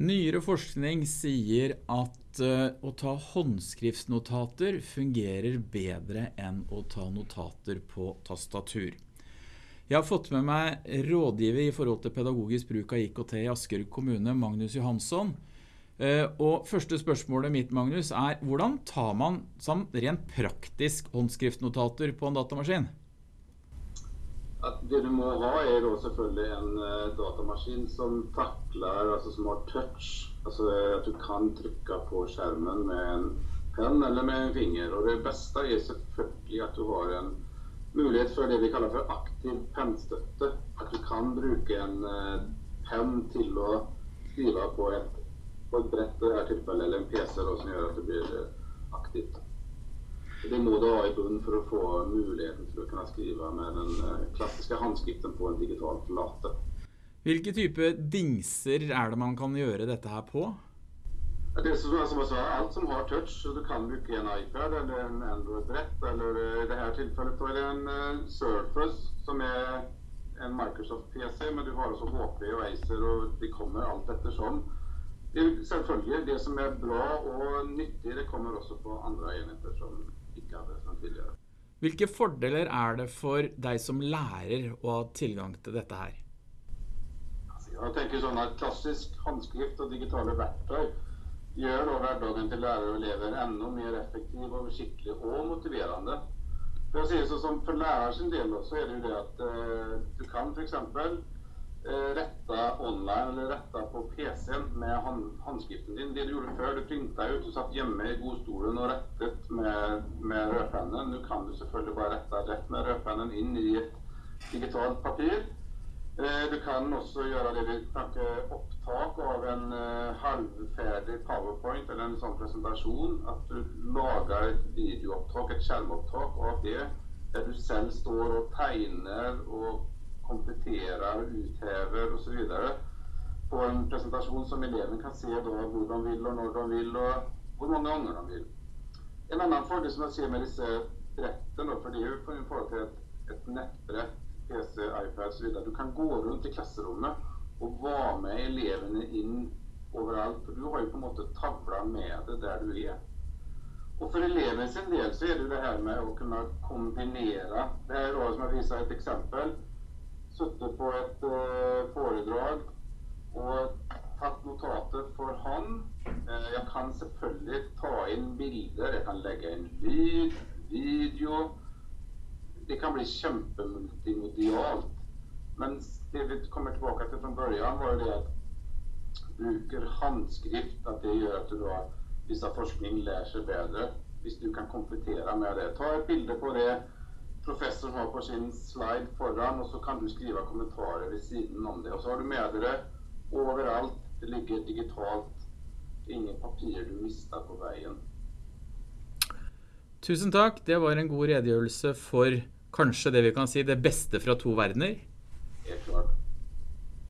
Nyere forskning sier at uh, å ta håndskriftsnotater fungerer bedre enn å ta notater på tastatur. Jeg har fått med meg rådgiver i forhold til pedagogisk bruk av IKT i Asker kommune, Magnus Johansson. Uh, og første spørsmålet mitt, Magnus, er hvordan tar man som rent praktisk håndskriftnotater på en datamaskin? At det du må ha, er da selvfølgelig en uh, datamaskin som takler, altså som har touch. Altså at du kan trykke på skjermen med en penn eller med en finger. Og det beste er selvfølgelig at du har en mulighet for det vi kaller for aktiv pennstøtte. At du kan bruke en uh, penn til å skrive på et, på et brett, i dette tilfellet, eller en PC da, som gjør at det blir aktivt. Det må du ha i bunnen for å få muligheten til å kunne skrive med den eh, klassiske håndskriften på en digital flate. Hvilke type dingser er det man kan gjøre dette her på? Det som, som sa, alt som har touch, så du kan bruke en iPad eller en Android-brett, eller i dette tilfellet er det en uh, Surface, som er en Microsoft-PC, men du har også HP og Acer, og de kommer alt ettersom. Det, selvfølgelig, det som er bra og nyttig, det kommer også på andre enheter som ikke hadde fra tidligere. Hvilke fordeler er det for deg som lærer å ha tilgang til dette her? Altså, jeg tenker sånn at Klassisk håndskrift og digitale verktøy gjør da hverdagen til lærere og elever enda mer effektiv, og skikkelig og motiverende. For, si det sånn, for sin del så er det jo det at eh, du kan f.eks. Eh, rette online eller rette på PC-en med håndskriften din. Det du gjorde før, du printa ut, du satt hjemme i godstolen og rettet med, med rødpennen. Nå kan du selvfølgelig bare rette rett med rødpennen inn i et digitalt papir. Eh, du kan også gjøre det vi snakker opptak av en uh, halvferdig powerpoint eller en sånn presentasjon. At du lager et videoopptak, et skjermopptak av det, der du selv står og tegner og kompletterer, og uthever osv. på en presentasjon som eleven kan se da hvor de vil, og når de vil, og hvor mange ganger de vil. En annen fordel som jeg ser med disse brettene, for det er jo på forhold til et, et nettbrett, PC, iPad osv. Du kan gå rundt i klasserommet og være med elevene inn overalt. For du har jo på en måte tavla med det der du er. Og for eleven sin del så er det jo det her med å kunne kombinere. Det er også som jeg viser et eksempel sittet på et uh, foredrag og tatt notater for hånd. Uh, jeg kan selvfølgelig ta inn bilder, jeg kan legge inn lyd, video. Det kan bli kjempemultimedialt. Men det vi kommer tilbake til fra begynnelsen, var jo det at bruker håndskrift, at det gjør at du da Hvis forskning lærer seg bedre. Hvis du kan komplettere med det. Ta et bilde på det professoren har på sin slide foran, og så kan du skrive kommentarer ved siden om det. Og så har du med dere overalt. Det ligger digitalt. Ingen papir du mister på veien. Tusen takk. Det var en god redegjørelse for kanskje det vi kan si det beste fra to verdener.